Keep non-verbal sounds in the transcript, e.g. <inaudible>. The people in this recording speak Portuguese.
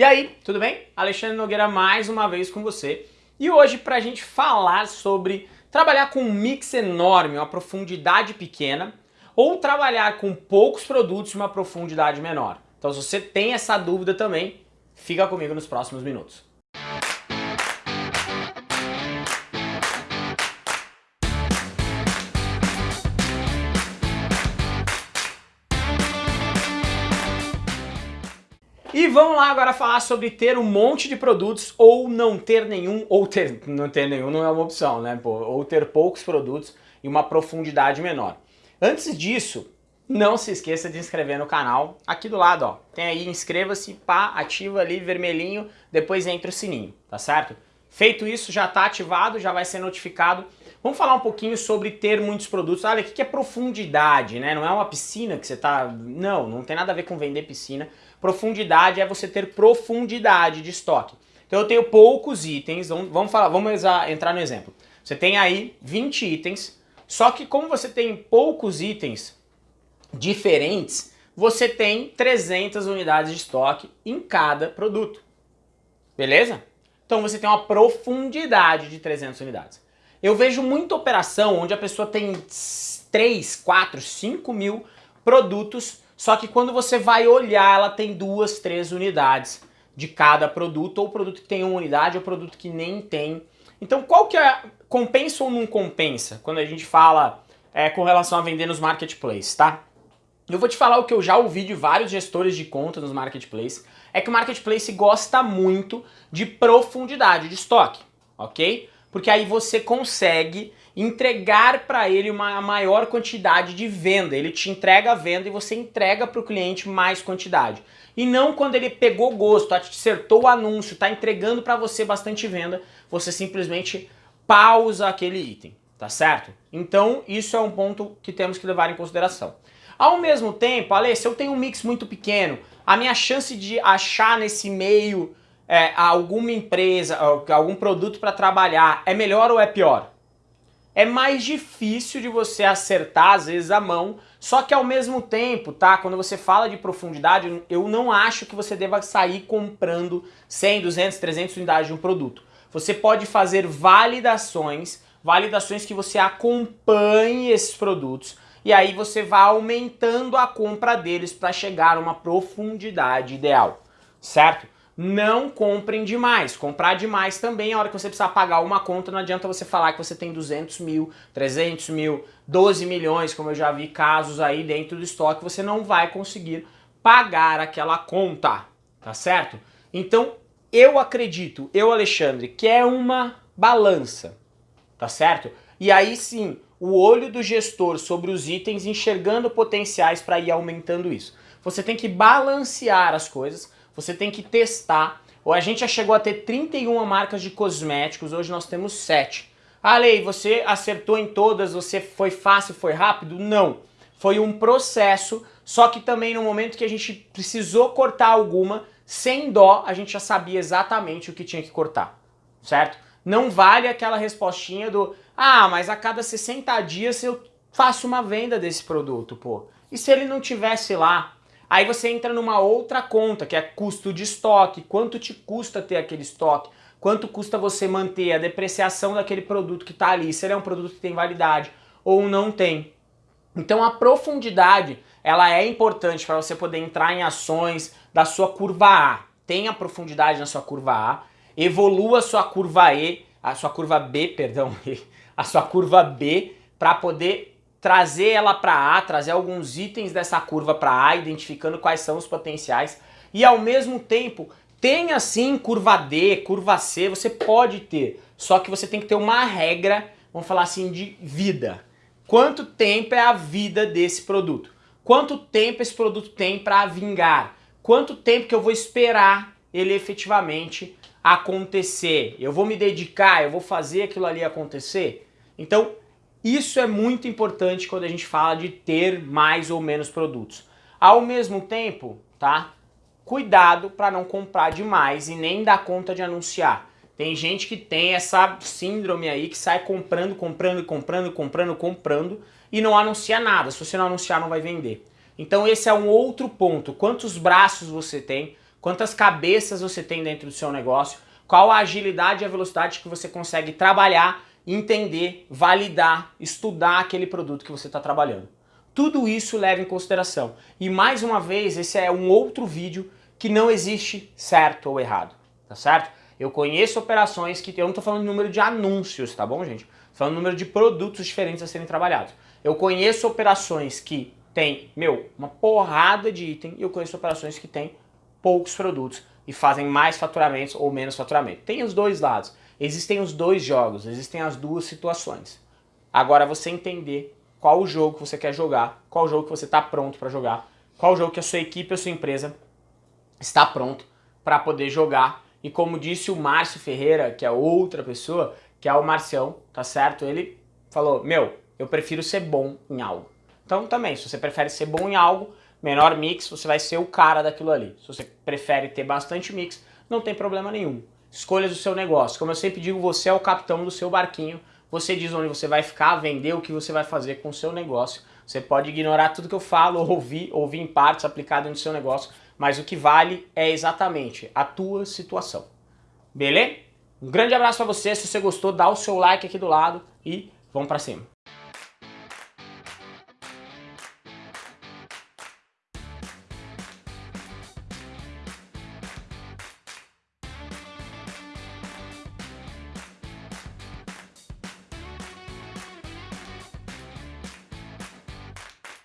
E aí, tudo bem? Alexandre Nogueira mais uma vez com você. E hoje para a gente falar sobre trabalhar com um mix enorme, uma profundidade pequena, ou trabalhar com poucos produtos e uma profundidade menor. Então se você tem essa dúvida também, fica comigo nos próximos minutos. E vamos lá agora falar sobre ter um monte de produtos ou não ter nenhum, ou ter, não ter nenhum não é uma opção, né? Pô, ou ter poucos produtos e uma profundidade menor. Antes disso, não se esqueça de inscrever no canal, aqui do lado, ó, tem aí inscreva-se, pá, ativa ali vermelhinho, depois entra o sininho, tá certo? Feito isso, já está ativado, já vai ser notificado. Vamos falar um pouquinho sobre ter muitos produtos. Olha, o que é profundidade, né? Não é uma piscina que você está... Não, não tem nada a ver com vender piscina. Profundidade é você ter profundidade de estoque. Então eu tenho poucos itens, vamos, falar, vamos entrar no exemplo. Você tem aí 20 itens, só que como você tem poucos itens diferentes, você tem 300 unidades de estoque em cada produto. Beleza? Então você tem uma profundidade de 300 unidades. Eu vejo muita operação onde a pessoa tem 3, 4, 5 mil produtos, só que quando você vai olhar, ela tem duas, três unidades de cada produto, ou produto que tem uma unidade, ou produto que nem tem. Então qual que é, compensa ou não compensa, quando a gente fala é, com relação a vender nos marketplaces, tá? Eu vou te falar o que eu já ouvi de vários gestores de conta nos marketplaces, é que o marketplace gosta muito de profundidade de estoque, ok? Porque aí você consegue entregar para ele uma maior quantidade de venda. Ele te entrega a venda e você entrega para o cliente mais quantidade. E não quando ele pegou gosto, acertou o anúncio, está entregando para você bastante venda, você simplesmente pausa aquele item, tá certo? Então isso é um ponto que temos que levar em consideração. Ao mesmo tempo, Ale, se eu tenho um mix muito pequeno, a minha chance de achar nesse meio é, alguma empresa, algum produto para trabalhar é melhor ou é pior? É mais difícil de você acertar, às vezes, a mão, só que ao mesmo tempo, tá? Quando você fala de profundidade, eu não acho que você deva sair comprando 100, 200, 300 unidades de um produto. Você pode fazer validações, validações que você acompanhe esses produtos, e aí você vai aumentando a compra deles para chegar a uma profundidade ideal, certo? Não comprem demais. Comprar demais também, a hora que você precisar pagar uma conta, não adianta você falar que você tem 200 mil, 300 mil, 12 milhões, como eu já vi casos aí dentro do estoque, você não vai conseguir pagar aquela conta, tá certo? Então, eu acredito, eu Alexandre, que é uma balança, tá certo? E aí sim, o olho do gestor sobre os itens enxergando potenciais para ir aumentando isso. Você tem que balancear as coisas, você tem que testar. Ou a gente já chegou a ter 31 marcas de cosméticos, hoje nós temos 7. Ah, Lei, você acertou em todas, você foi fácil, foi rápido? Não. Foi um processo, só que também no momento que a gente precisou cortar alguma, sem dó, a gente já sabia exatamente o que tinha que cortar, certo? Não vale aquela respostinha do ah, mas a cada 60 dias eu faço uma venda desse produto, pô. E se ele não tivesse lá? Aí você entra numa outra conta, que é custo de estoque, quanto te custa ter aquele estoque, quanto custa você manter a depreciação daquele produto que está ali, se ele é um produto que tem validade ou não tem. Então a profundidade, ela é importante para você poder entrar em ações da sua curva A. Tenha profundidade na sua curva A, evolua a sua curva E, a sua curva B, perdão, <laughs> a sua curva B para poder trazer ela para A, trazer alguns itens dessa curva para A, identificando quais são os potenciais e ao mesmo tempo tenha sim curva D, curva C, você pode ter, só que você tem que ter uma regra, vamos falar assim, de vida. Quanto tempo é a vida desse produto? Quanto tempo esse produto tem para vingar? Quanto tempo que eu vou esperar ele efetivamente acontecer? Eu vou me dedicar, eu vou fazer aquilo ali acontecer? Então, isso é muito importante quando a gente fala de ter mais ou menos produtos. Ao mesmo tempo, tá? Cuidado para não comprar demais e nem dar conta de anunciar. Tem gente que tem essa síndrome aí que sai comprando, comprando, comprando, comprando, comprando e não anuncia nada. Se você não anunciar, não vai vender. Então esse é um outro ponto. Quantos braços você tem, quantas cabeças você tem dentro do seu negócio, qual a agilidade e a velocidade que você consegue trabalhar, entender, validar, estudar aquele produto que você está trabalhando. Tudo isso leva em consideração. E mais uma vez, esse é um outro vídeo que não existe certo ou errado, tá certo? Eu conheço operações que, eu não estou falando de número de anúncios, tá bom gente? Estou falando número de produtos diferentes a serem trabalhados. Eu conheço operações que tem, meu, uma porrada de item e eu conheço operações que tem poucos produtos e fazem mais faturamentos ou menos faturamento. Tem os dois lados. Existem os dois jogos, existem as duas situações. Agora você entender qual o jogo que você quer jogar, qual o jogo que você está pronto para jogar, qual o jogo que a sua equipe, a sua empresa está pronto para poder jogar. E como disse o Márcio Ferreira, que é outra pessoa, que é o Marcião, tá certo? Ele falou, meu, eu prefiro ser bom em algo. Então também, se você prefere ser bom em algo, menor mix, você vai ser o cara daquilo ali. Se você prefere ter bastante mix, não tem problema nenhum. Escolhas do seu negócio. Como eu sempre digo, você é o capitão do seu barquinho. Você diz onde você vai ficar, vender o que você vai fazer com o seu negócio. Você pode ignorar tudo que eu falo, ouvir, ouvir em partes aplicado no seu negócio, mas o que vale é exatamente a tua situação. Beleza? Um grande abraço para você, se você gostou, dá o seu like aqui do lado e vamos para cima.